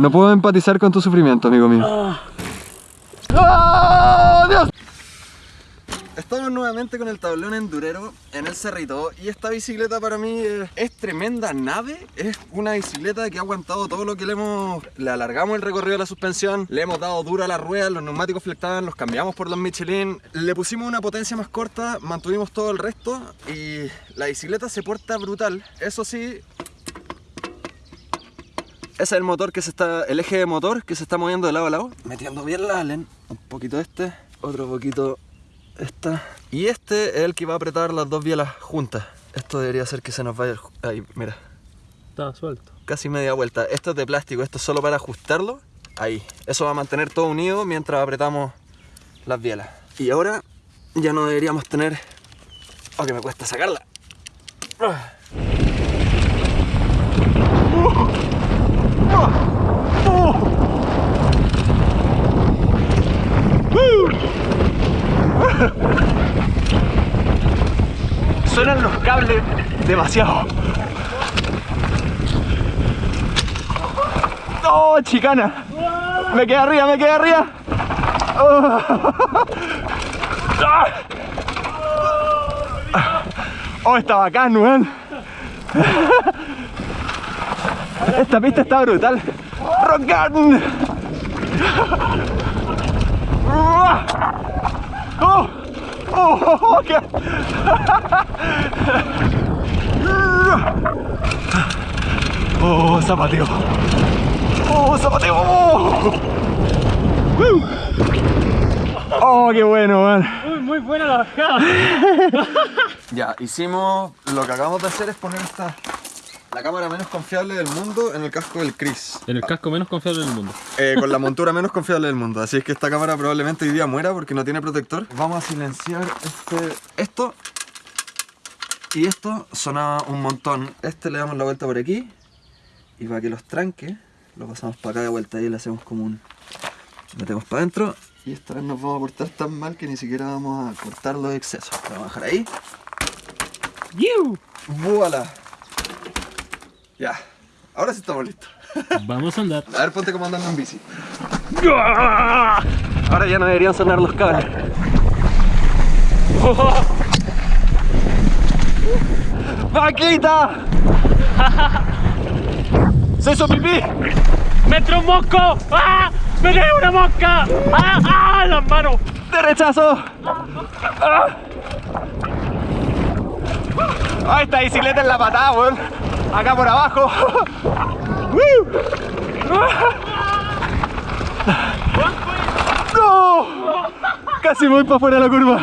No puedo empatizar con tu sufrimiento, amigo mío. ¡Ah, Dios! Estamos nuevamente con el tablón endurero en el cerrito y esta bicicleta para mí es, es tremenda nave, es una bicicleta que ha aguantado todo lo que le hemos... Le alargamos el recorrido de la suspensión, le hemos dado duro a las ruedas, los neumáticos flectaban, los cambiamos por los Michelin, le pusimos una potencia más corta, mantuvimos todo el resto y la bicicleta se porta brutal, eso sí... Ese es el motor que se está, el eje de motor que se está moviendo de lado a lado, metiendo bien la Allen, un poquito este, otro poquito esta. Y este es el que va a apretar las dos bielas juntas. Esto debería ser que se nos vaya... Ahí, mira. Está suelto. Casi media vuelta. Esto es de plástico, esto es solo para ajustarlo. Ahí. Eso va a mantener todo unido mientras apretamos las bielas. Y ahora ya no deberíamos tener... Oh, que me cuesta sacarla. Suenan los cables demasiado. ¡Oh, chicana! Me quedé arriba, me quedé arriba. Oh. Oh, está bacán, weón. Esta pista está brutal. Rock. Oh, oh, oh, qué- Oh, zapateo. Oh, zapateo. Oh. Oh, qué bueno, man. Uy, muy buena la bajada. Ya, hicimos, lo que acabamos de hacer es poner esta, la cámara menos confiable del mundo en el casco del Chris. En el casco menos confiable del mundo. Eh, con la montura menos confiable del mundo. Así es que esta cámara probablemente hoy día muera porque no tiene protector. Vamos a silenciar este, esto. Y esto sonaba un montón. Este le damos la vuelta por aquí. Y para que los tranque, lo pasamos para acá de vuelta y le hacemos como un... Metemos para adentro. Y esta vez nos vamos a portar tan mal que ni siquiera vamos a cortar los excesos. Lo vamos a dejar ahí. ¡Yiu! ¡Voilà! Ya. Ahora sí estamos listos. Vamos a andar. A ver, ponte como andando en bici. Ahora ya no deberían sonar los cables. ¡Vaquita! ¡Se hizo pipí! ¡Me entró un mosco! ¡Ah! ¡Me cae una mosca! ¡Ah! ¡Ah! ¡Las manos! ¡Derechazo! ¡Ah! ¡Ah, esta bicicleta en la patada, weón! Acá por abajo. ¡No! Casi voy para afuera de la curva.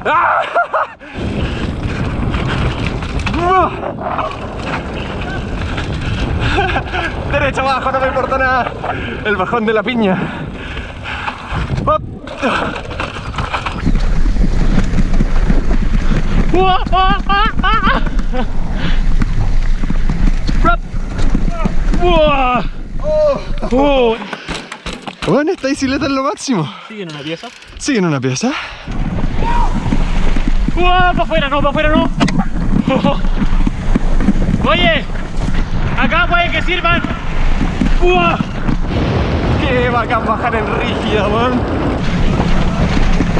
Derecho abajo, no me importa nada. El bajón de la piña. ¡Hop! ¡Ah! ¡Ah! ¡Ah! ¡Ah! ¡Rap! ¡Buah! ¡Oh! Bueno, esta bicicleta es lo máximo. ¿Sigue en una pieza? Sigue en una pieza. ¡Buah! ¡Para afuera no! ¡Para afuera no! ¡Oye! ¡Acá puede que sirvan! ¡Buah! Qué bacán bajar en rígida, weón.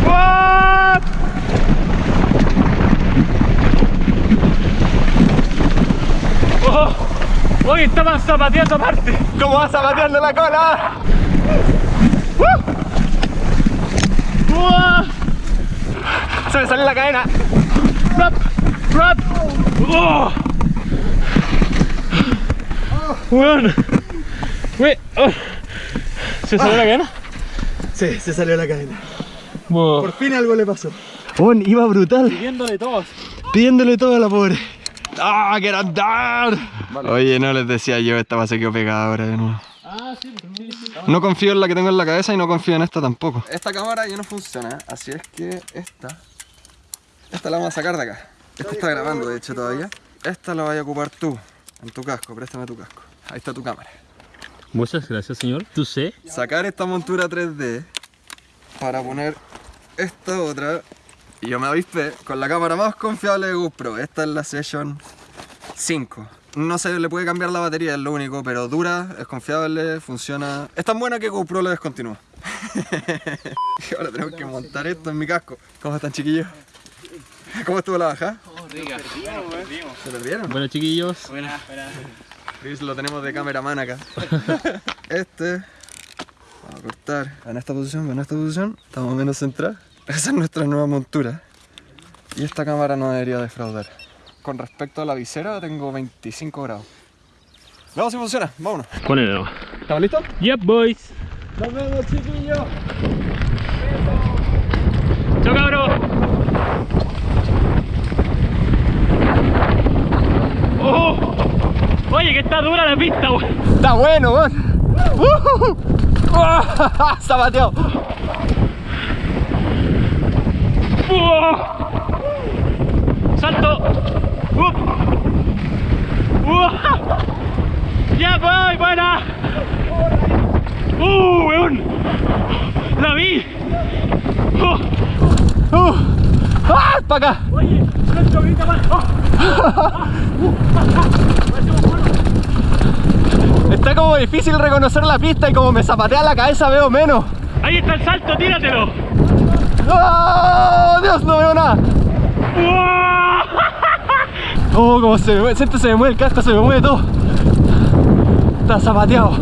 ¡Buah! ¡Oh! ¡Oye! estaban zapateando aparte. ¿Cómo va zapateando la cola? ¡Buah! Se me sale la cadena. ¡Rap! ¡Rap! ¡Oh! ¡Weón! We- oh. ¿Se salió la cadena? Sí, se salió la cadena. Wow. Por fin algo le pasó. Weón, iba brutal. Pidiéndole todos. Pidiéndole todo a la pobre. ¡Ah, quiero andar! Oye, no les decía yo, esta se quedó pegada ahora de nuevo. Ah, sí, sí, sí. No confío en la que tengo en la cabeza y no confío en esta tampoco. Esta cámara ya no funciona, así es que esta... Esta la vamos a sacar de acá. Esta está grabando, de hecho, todavía. Esta la vas a ocupar tú, en tu casco, préstame tu casco. Ahí está tu cámara. Muchas gracias, señor. ¿Tú sé? Sacar esta montura 3D para poner esta otra. Y yo me avispé con la cámara más confiable de GoPro. Esta es la Session 5. No se le puede cambiar la batería, es lo único, pero dura, es confiable, funciona. Es tan buena que GoPro lo descontinúa. ahora tenemos que montar esto en mi casco. ¿Cómo están, chiquillos? ¿Cómo estuvo la bajada? ¿Se perdieron? Bueno, chiquillos. Chris lo tenemos de cameraman acá. Este. Vamos a cortar. En esta posición, en esta posición. Estamos menos centrados. Esa es nuestra nueva montura. Y esta cámara no debería defraudar. Con respecto a la visera, tengo 25 grados. Veamos si funciona. Vámonos. Ponele nomás. ¿Estamos listos? Yep, boys. Nos vemos, chiquillos. Chao, cabros. Oh. Oye, que está dura la pista, weón. Está bueno, weón. Uh, Zapateado. ¡Oh! ¡Salto! ¡Uh! ¡Ya voy! ¡Buena! ¡Uh, weón! ¡La vi! ¡Oh! Uh. ¡Ah! ¡Para acá! Oye, Nacho, grita más. ¡Oh! Está como difícil reconocer la pista y como me zapatea la cabeza veo menos. Ahí está el salto, tíratelo. ¡Oh! Dios, no veo nada. ¡Oh! Oh, como se me mueve, se me mueve el casco, se me mueve todo. Está zapateado.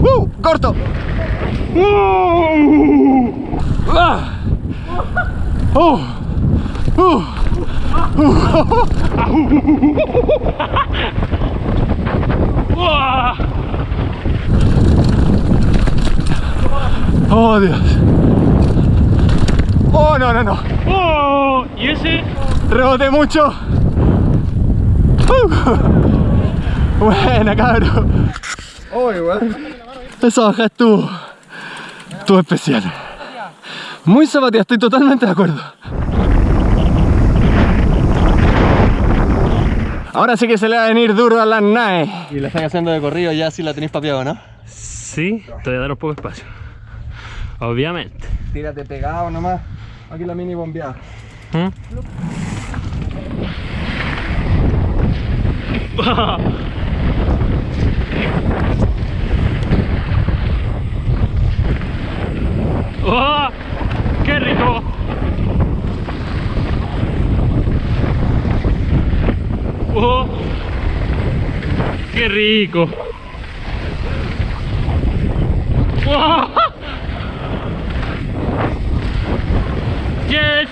¡Uh! ¡Corto! ¡Uh! ¡Ah! ¡Uh! ¡Uh! ¡Oh! ¡Oh, Dios! ¡Oh, no, no, no! ¡Oh! ¿Y ese? ¡Reboté mucho! Uh. Buena, cabrón. Oh, igual. Esa baja estuvo, estuvo especial. Muy zapateada, estoy totalmente de acuerdo. Ahora sí que se le va a venir duro a las naves. Y la están haciendo de corrido, ya sí la tenéis papeado, ¿no? Sí, te voy a dar un poco de espacio. Obviamente. Tírate pegado nomás. Aquí la mini bombeada. ¿Mm? ¡Oh! ¡Qué rico! ¡Oh! ¡Qué rico! ¡Oh! ¡Yes!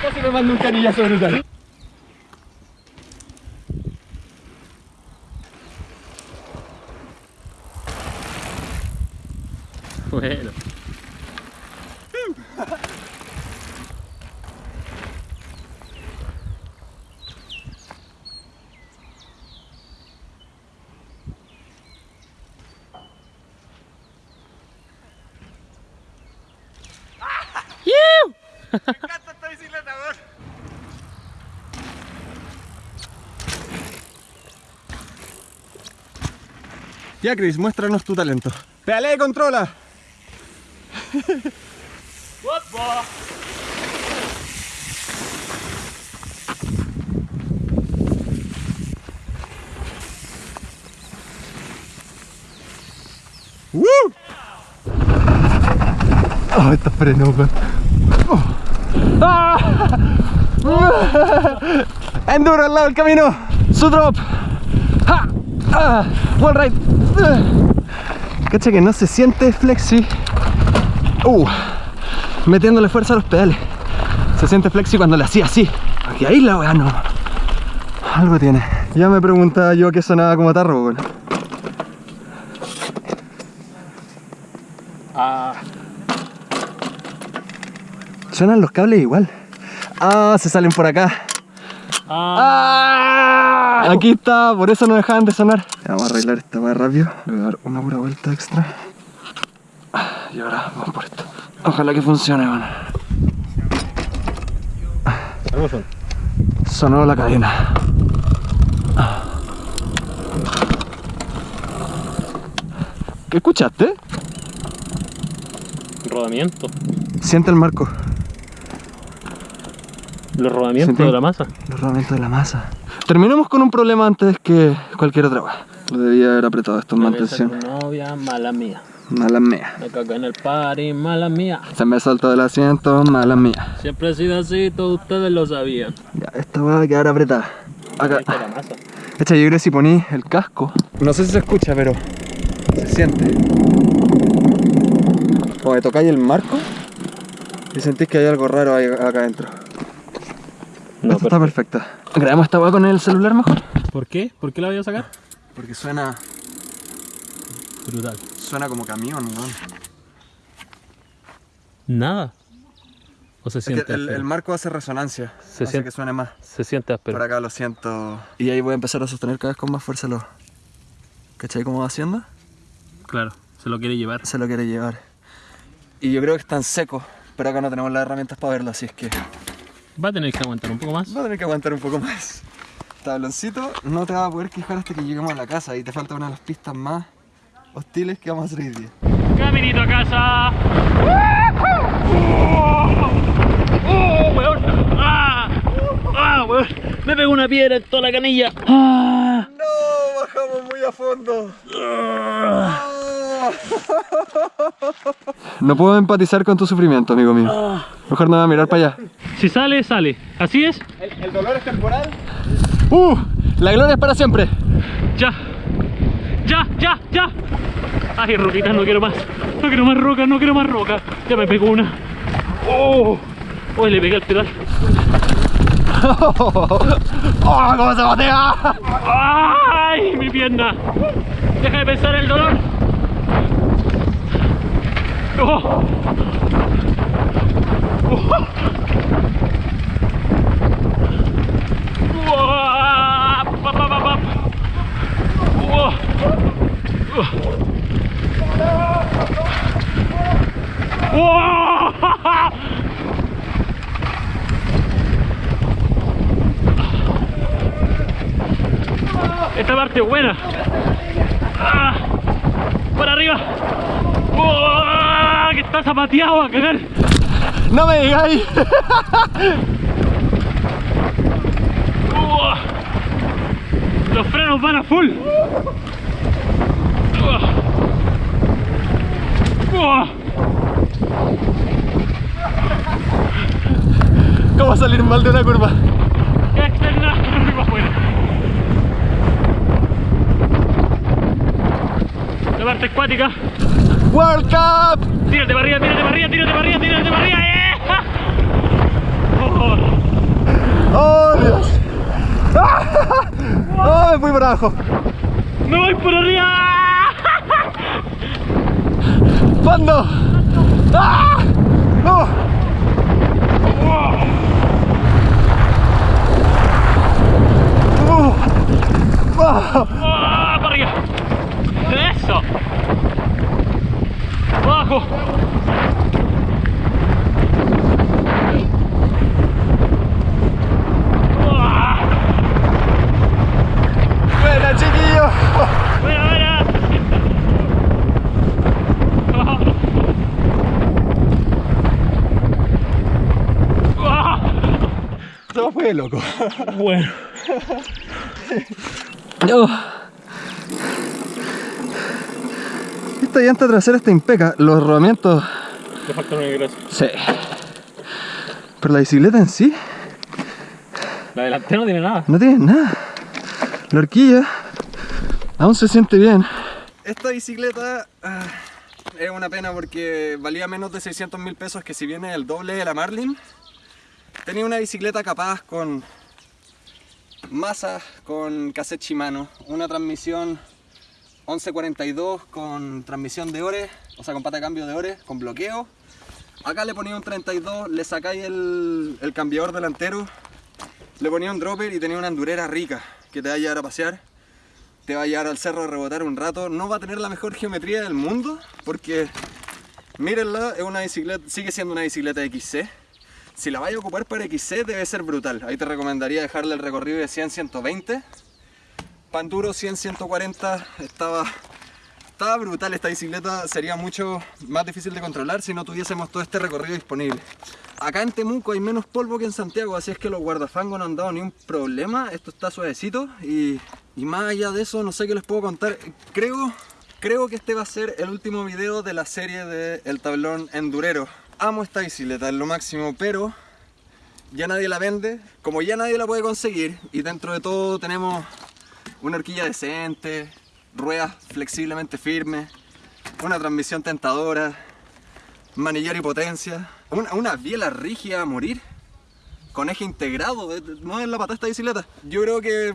Casi me mando un canillazo brutal. Bueno. Ya, Chris, muéstranos tu talento. ¡Pedale, controla! ¡Woo! Oh, estos frenos, weón. Oh. ¡Ah! Enduro al lado del camino. Su drop. ¡Ja! ¡Ah! Wall ride. Cacha que no se siente flexi. Uh, metiéndole fuerza a los pedales. Se siente flexi cuando le hacía así. Aquí ahí la weá no. Algo tiene. Ya me preguntaba yo qué sonaba como tarro, weón. Ah, Suenan los cables igual. Ah, se salen por acá. ah. Aquí está, por eso no dejaban de sonar. Vamos a arreglar esta más rápido. Le voy a dar una pura vuelta extra. Y ahora vamos por esto. Ojalá que funcione, bueno. ¿Cómo son? Sonó la cadena. ¿Qué escuchaste? Rodamiento. Siente el marco, Los rodamientos Sentí. de la masa. los rodamientos de la masa. Terminemos con un problema antes que cualquier otra cosa. Lo debía haber apretado esto en mantención. novia, mala mía. Mala mía. Me cagué en el party, mala mía. Se me saltó del asiento, mala mía. Siempre he sido así, todos ustedes lo sabían. Ya, esta va a quedar apretada. Acá. Echa, yo creo que si poní el casco. No sé si se escucha, pero se siente. Como que tocáis el marco y sentís que hay algo raro ahí acá adentro. No, está perfecta. ¿Grabamos esta weá con el celular mejor? ¿Por qué? ¿Por qué la voy a sacar? Porque suena. Brutal. Suena como camión, weón. Nada. ¿O se Es siente? que el, marco hace resonancia. Se hace siente- que suene más. Se siente áspero. Por acá lo siento. Y ahí voy a empezar a sostener cada vez con más fuerza los. ¿Cachai cómo va haciendo? Claro, se lo quiere llevar. Se lo quiere llevar. Y yo creo que están secos, pero acá no tenemos las herramientas para verlo, así es que Va a tener que aguantar un poco más. va a tener que aguantar un poco más. Tabloncito no te va a poder quejar hasta que lleguemos a la casa y te falta una de las pistas más hostiles que vamos a hacer hoy día. Caminito a casa. ¡Oh, weón! ¡Ah! ¡Ah, weón! Me pegó una piedra en toda la canilla. ¡Ah! ¡No! ¡Bajamos muy a fondo! No puedo empatizar con tu sufrimiento, amigo mío. Mejor no voy a mirar para allá. Si sale, sale. ¿Así es? ¿El, dolor es temporal? ¡Uh! La gloria es para siempre. Ya. Ya, ya, ya. Ay, roquitas, no quiero más. No quiero más rocas, no quiero más rocas. Ya me pegó una. ¡Oh! ¡Oh, le pegué al pedal! ¡Oh, cómo se batea! ¡Ay, mi pierna! Deja de pensar el dolor. ¡Oh! ¡Oh! Esta parte es buena. Ah, para arriba. ¡Oh! Que está zapateado a cagar. ¡No me digáis! ¡Oh! Los frenos van a full. ¡Oh! ¡Oh! ¿Cómo salir mal de una curva? Externa, arriba afuera. La parte acuática. ¡World Cup! Tírate para arriba, tírate para arriba, tírate para arriba, tírate para arriba. ¡Eh! Oh, ¡Oh, Dios! ¡Ah! ¡Oh, me fui por abajo! ¡Me voy por arriba! ¡Fondo! ¡Ah! ¡Oh! ¡Uh! ¡Ah! ¡Ah, para arriba! ¡Eso! ¡Abajo! ¡Ah! ¡Buena, chiquillo! ¡Buena, buena! ¡Ah! Todo fue loco. Bueno. Oh. Esta llanta trasera está impeca. Los rodamientos... Le falta una gracia. Sí. Pero la bicicleta en sí La delantera no tiene nada. no tiene nada. La horquilla aún se siente bien. Esta bicicleta ah, es una pena porque valía menos de 600 mil pesos que si viene el doble de la Marlin. Tenía una bicicleta capaz con masa, con cassette Shimano, una transmisión 1142 con transmisión de ore, o sea con pata de cambio de ore, con bloqueo. Acá le ponía un 32, le sacáis el, el cambiador delantero, le ponía un dropper y tenía una endurera rica que te va a llevar a pasear. Te va a llevar al cerro a rebotar un rato. No va a tener la mejor geometría del mundo porque, mírenla, es una bicicleta, sigue siendo una bicicleta XC. Si la vais a ocupar para XC debe ser brutal. Ahí te recomendaría dejarle el recorrido de 100-120. Panduro 100-140 estaba, estaba brutal esta bicicleta. Sería mucho más difícil de controlar si no tuviésemos todo este recorrido disponible. Acá en Temuco hay menos polvo que en Santiago, así es que los guardafangos no han dado ni un problema. Esto está suavecito y, más allá de eso no sé qué les puedo contar. Creo, creo que este va a ser el último video de la serie de El Tablón Endurero. Amo esta bicicleta, es lo máximo, pero ya nadie la vende. Como ya nadie la puede conseguir y dentro de todo tenemos una horquilla decente, ruedas flexiblemente firmes, una transmisión tentadora, manillar y potencia, una, una biela rígida a morir, con eje integrado, no es la pata esta bicicleta. Yo creo que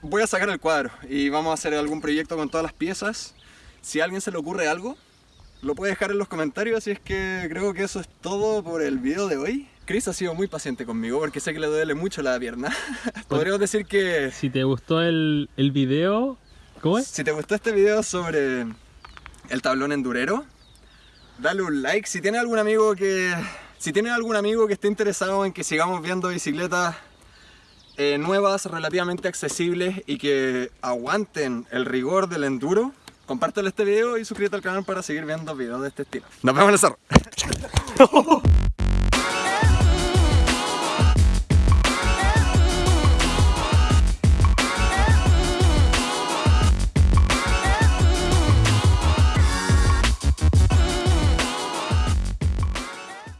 voy a sacar el cuadro y vamos a hacer algún proyecto con todas las piezas. Si a alguien se le ocurre algo, lo puede dejar en los comentarios, así es que creo que eso es todo por el video de hoy. Chris ha sido muy paciente conmigo porque sé que le duele mucho la pierna. Podríamos decir que Si te gustó el, el video, ¿cómo es? si te gustó este video sobre el tablón endurero, dale un like. Si tienes algún amigo que si tienes algún amigo que esté interesado en que sigamos viendo bicicletas eh, nuevas, relativamente accesibles y que aguanten el rigor del enduro, compártelo este video y suscríbete al canal para seguir viendo videos de este estilo. Nos vemos en el cerro.